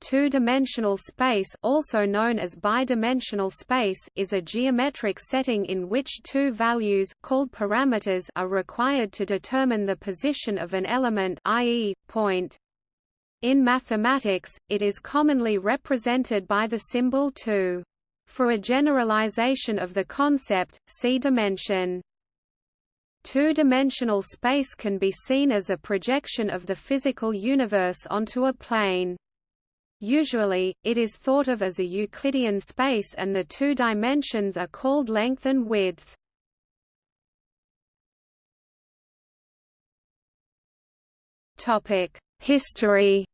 Two-dimensional space also known as bidimensional space is a geometric setting in which two values called parameters are required to determine the position of an element i.e., point. In mathematics, it is commonly represented by the symbol 2. For a generalization of the concept, see dimension. Two-dimensional space can be seen as a projection of the physical universe onto a plane. Usually, it is thought of as a Euclidean space and the two dimensions are called length and width. History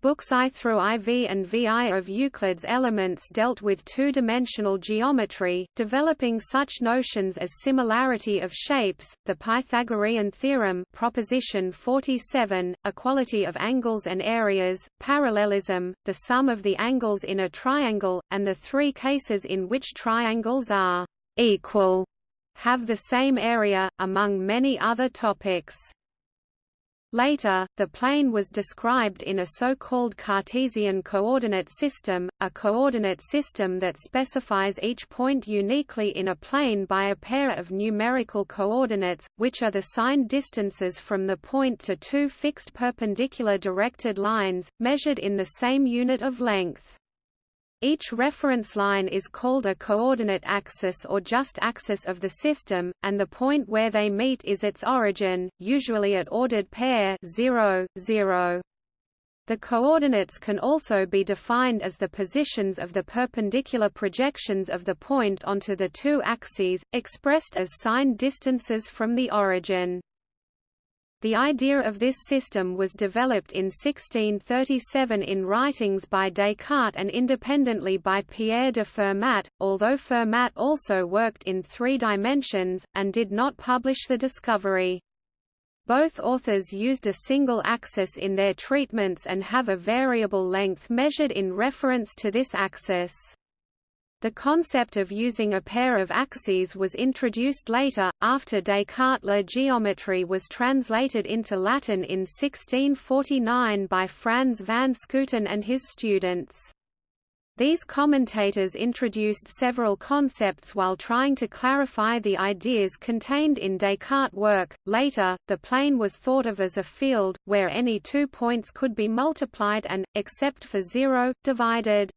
Books I through IV and VI of Euclid's Elements dealt with two-dimensional geometry, developing such notions as similarity of shapes, the Pythagorean theorem proposition 47, equality of angles and areas, parallelism, the sum of the angles in a triangle, and the three cases in which triangles are equal, have the same area, among many other topics. Later, the plane was described in a so-called Cartesian coordinate system, a coordinate system that specifies each point uniquely in a plane by a pair of numerical coordinates, which are the signed distances from the point to two fixed perpendicular directed lines, measured in the same unit of length. Each reference line is called a coordinate axis or just axis of the system, and the point where they meet is its origin, usually at ordered pair 0, 0. The coordinates can also be defined as the positions of the perpendicular projections of the point onto the two axes, expressed as signed distances from the origin. The idea of this system was developed in 1637 in writings by Descartes and independently by Pierre de Fermat, although Fermat also worked in three dimensions, and did not publish the discovery. Both authors used a single axis in their treatments and have a variable length measured in reference to this axis. The concept of using a pair of axes was introduced later, after Descartes' La geometrie was translated into Latin in 1649 by Frans van Schooten and his students. These commentators introduced several concepts while trying to clarify the ideas contained in Descartes' work. Later, the plane was thought of as a field, where any two points could be multiplied and, except for zero, divided.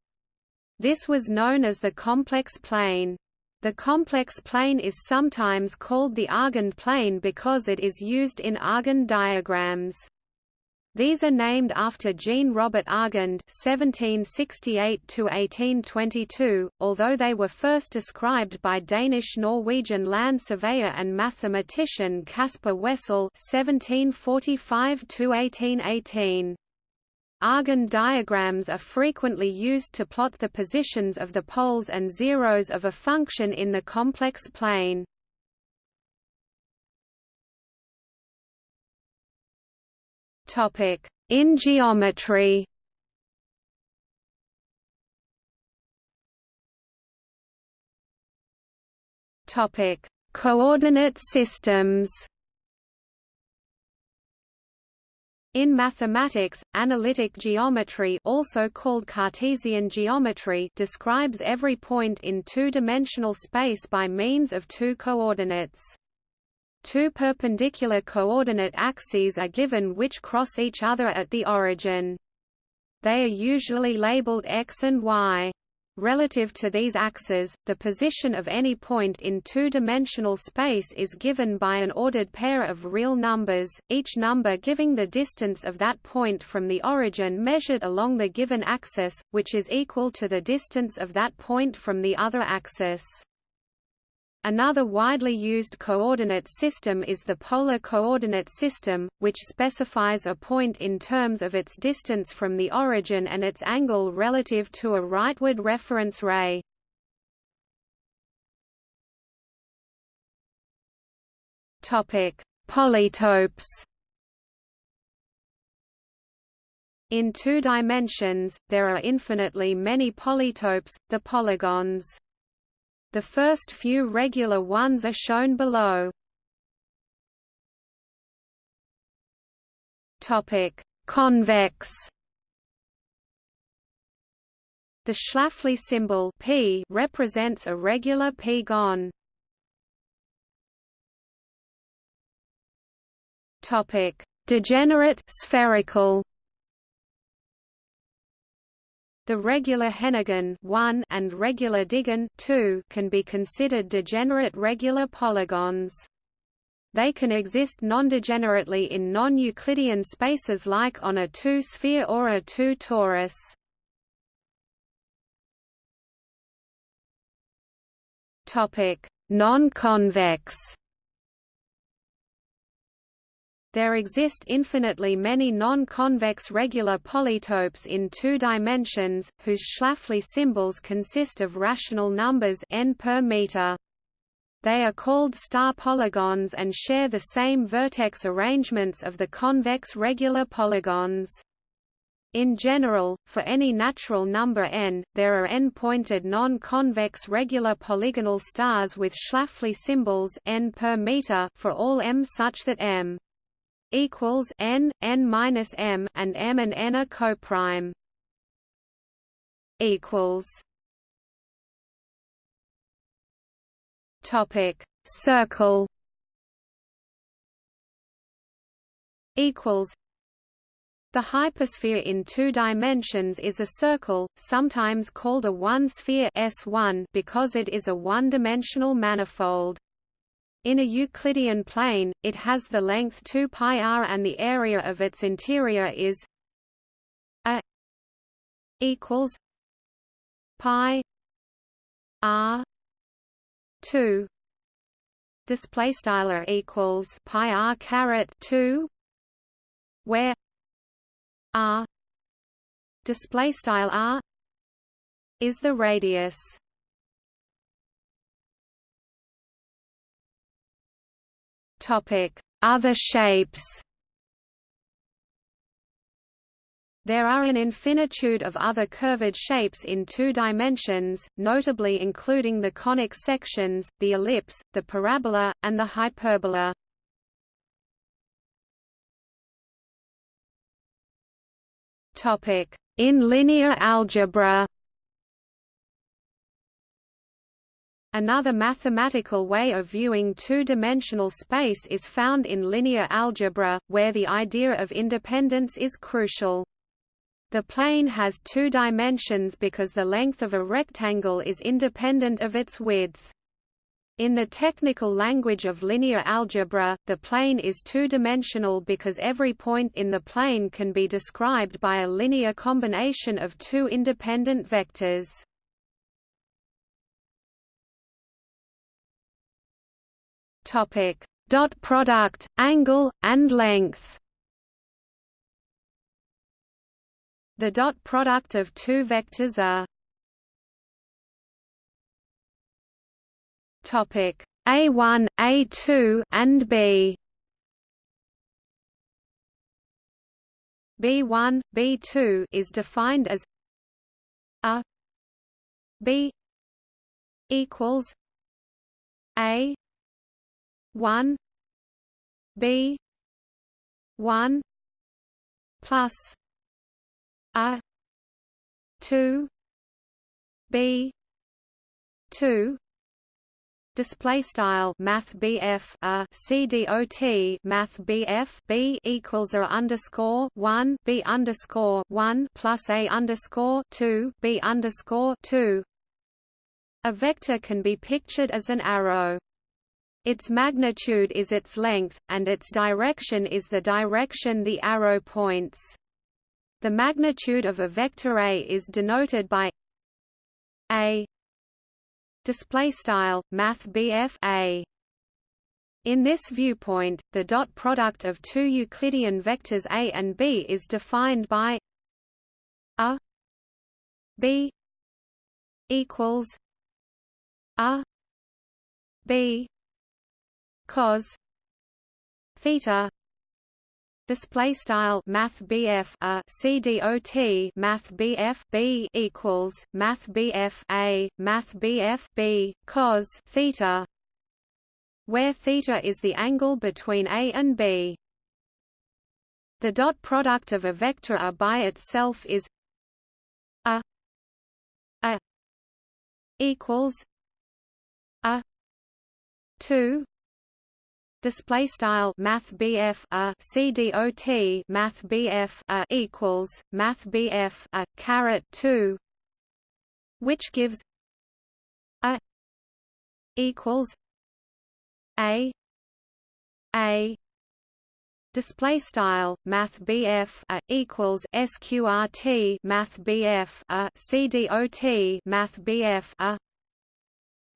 This was known as the complex plane. The complex plane is sometimes called the Argand plane because it is used in Argand diagrams. These are named after Jean-Robert Argand (1768–1822), although they were first described by Danish-Norwegian land surveyor and mathematician Caspar Wessel (1745–1818). Argand diagrams are frequently used to plot the positions of the poles and zeros of a function in the complex plane. In geometry Coordinate systems In mathematics, analytic geometry also called Cartesian geometry describes every point in two-dimensional space by means of two coordinates. Two perpendicular coordinate axes are given which cross each other at the origin. They are usually labeled x and y. Relative to these axes, the position of any point in two-dimensional space is given by an ordered pair of real numbers, each number giving the distance of that point from the origin measured along the given axis, which is equal to the distance of that point from the other axis. Another widely used coordinate system is the polar coordinate system, which specifies a point in terms of its distance from the origin and its angle relative to a rightward reference ray. Polytopes In two dimensions, there are infinitely many polytopes, the polygons. The first few regular ones are shown below. Topic: convex the Schläfli symbol p represents a regular p-gon. Topic: Degenerate spherical. The regular Henagon 1 and regular Digon 2 can be considered degenerate regular polygons. They can exist non-degenerately in non-Euclidean spaces like on a two-sphere or a two-torus. Topic: Non-convex. There exist infinitely many non-convex regular polytopes in two dimensions, whose Schläfli symbols consist of rational numbers n per meter. They are called star polygons and share the same vertex arrangements of the convex regular polygons. In general, for any natural number n, there are n-pointed non-convex regular polygonal stars with Schläfli symbols n per meter for all m such that m equals n, n minus m, and m and n are coprime. Equals. Topic: Circle. Equals. The hypersphere in two dimensions is a circle, sometimes called a one-sphere S1 because it is a one-dimensional manifold. In a Euclidean plane, it has the length 2 pi r and the area of its interior is a equals pi r 2 display style equals pi r caret 2 where r display style r is the radius other shapes There are an infinitude of other curved shapes in two dimensions, notably including the conic sections, the ellipse, the parabola, and the hyperbola. In linear algebra Another mathematical way of viewing two-dimensional space is found in linear algebra, where the idea of independence is crucial. The plane has two dimensions because the length of a rectangle is independent of its width. In the technical language of linear algebra, the plane is two-dimensional because every point in the plane can be described by a linear combination of two independent vectors. Topic: dot product, angle, and length. The dot product of two vectors are Topic A1, A2, and B. B1, B2 is defined as a B equals A one B one plus a two B two Display style Math BF a CDOT Math BF B equals A underscore one B underscore one plus A underscore two B underscore two A vector can be pictured as an arrow. Its magnitude is its length, and its direction is the direction the arrow points. The magnitude of a vector A is denoted by A. Display style math a. In this viewpoint the dot product of two euclidean vectors a and b is defined by a b equals a b cos theta display style math BF a CDOT math BF B equals math BF a math BF B cos theta where theta is the angle between A and B. The dot product of a vector A by itself is A A equals A two display style math BF a CDOT math BF a equals math BF a caret 2 which gives a equals a a. Display style math BF a equals sqrt math BF a CDOT math BF a.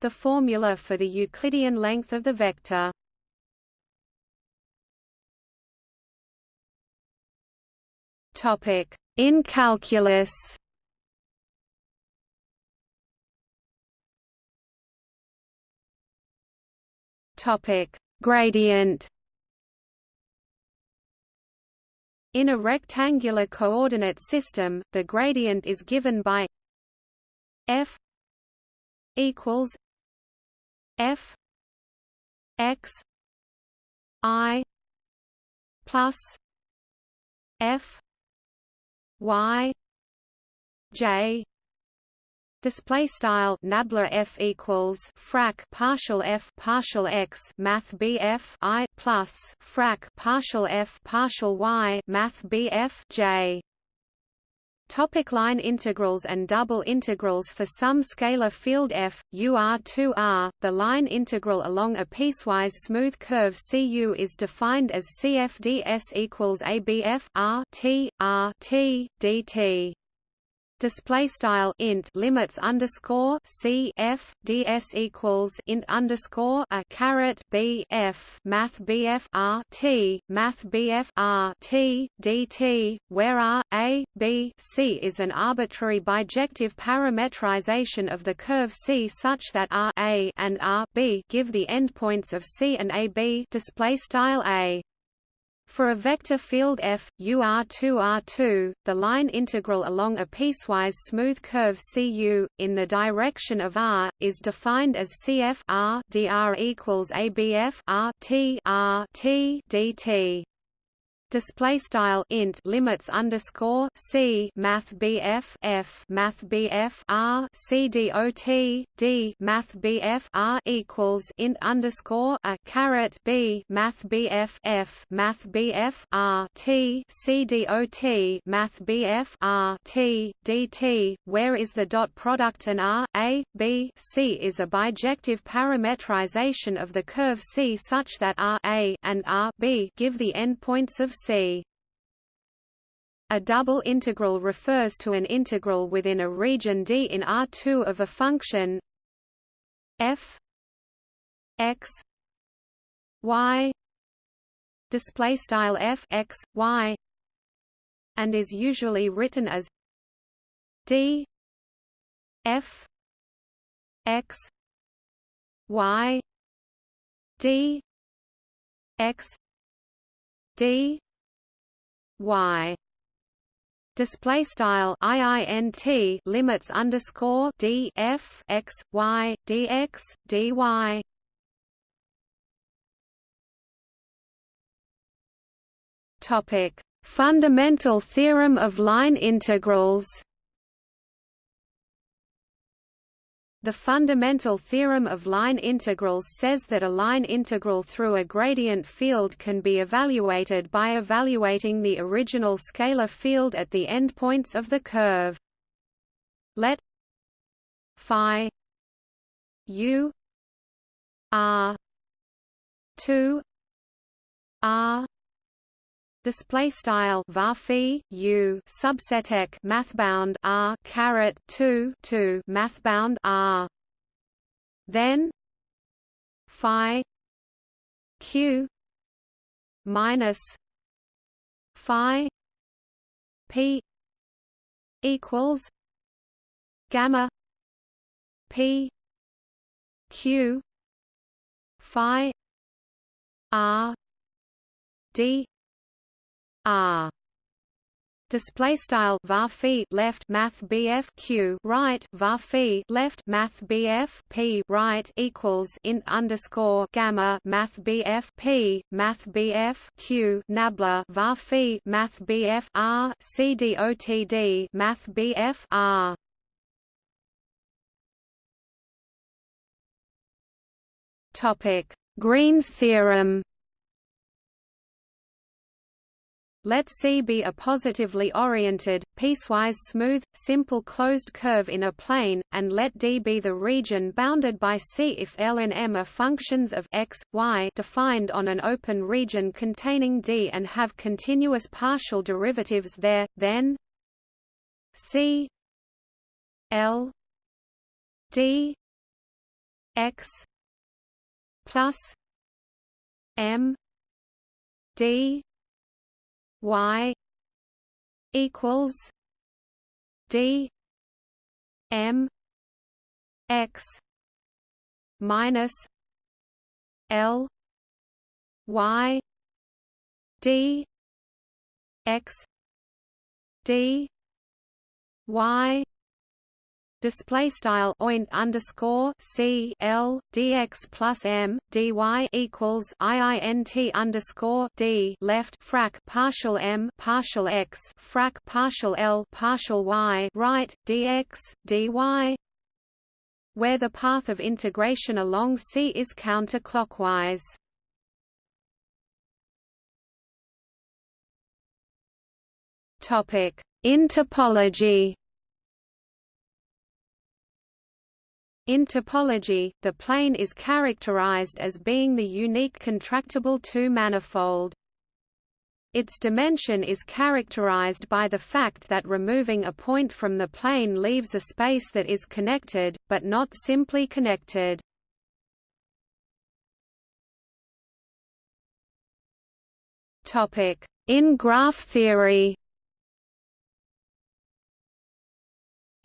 The formula for the Euclidean length of the vector In calculus. Topic: Gradient. In a rectangular coordinate system, the gradient is given by f equals f x i plus f y j display style nabla f equals frac partial f partial x math bf i plus frac partial f partial y math bf j Topic line integrals and double integrals For some scalar field f, ur2r, the line integral along a piecewise smooth curve cu is defined as cfds equals abf r t r t dt display style int limits underscore c f ds equals int underscore a caret b f math bf r t math bf r t dt where r a b c is an arbitrary bijective parametrization of the curve c such that r a and r b give the endpoints of c and a b display style a for a vector field f, ur2r2, the line integral along a piecewise smooth curve cu, in the direction of r, is defined as cf r dr equals abf r t r t dt display style int limits underscore c math bf f math bf r c dot d math bf r equals int underscore a caret b math bf f math bf r t c dot math bf r t dt where is the dot product and r a b c is a bijective parametrization of the curve c such that r a and r b give the endpoints of C. A double integral refers to an integral within a region D in R2 of a function f x y display style f x y and is usually written as d f x y d x d y. Display style iint limits underscore d f x y dx dy topic. Fundamental theorem of line integrals The fundamental theorem of line integrals says that a line integral through a gradient field can be evaluated by evaluating the original scalar field at the endpoints of the curve. Let phi u r 2 r display style varphi u subsetek mathbound r caret 2 2 mathbound r. Then phi q minus phi p equals gamma p q phi r d R. Display style var left math bf q right var left math bf p right equals int underscore gamma math bf p math bf q nabla var math bf r c dotd math bf r. Topic. Green's theorem Let C be a positively oriented, piecewise smooth, simple closed curve in a plane, and let D be the region bounded by C if L and M are functions of x, y defined on an open region containing D and have continuous partial derivatives there, then C L D x plus M D y equals d m x minus l y d x d y display style oint underscore c l dx plus m dy equals iint underscore d left frac partial m partial x frac partial l partial y right dx dy where the path of integration along C is counterclockwise. Topic: In topology. In topology, the plane is characterized as being the unique contractible two-manifold. Its dimension is characterized by the fact that removing a point from the plane leaves a space that is connected, but not simply connected. In graph theory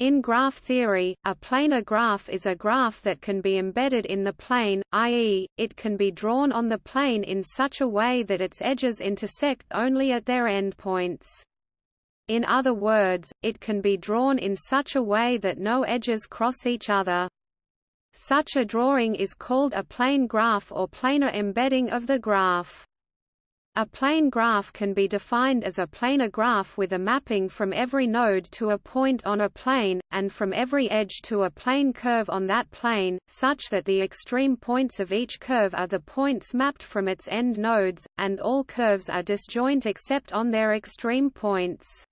In graph theory, a planar graph is a graph that can be embedded in the plane, i.e., it can be drawn on the plane in such a way that its edges intersect only at their endpoints. In other words, it can be drawn in such a way that no edges cross each other. Such a drawing is called a plane graph or planar embedding of the graph. A plane graph can be defined as a planar graph with a mapping from every node to a point on a plane, and from every edge to a plane curve on that plane, such that the extreme points of each curve are the points mapped from its end nodes, and all curves are disjoint except on their extreme points.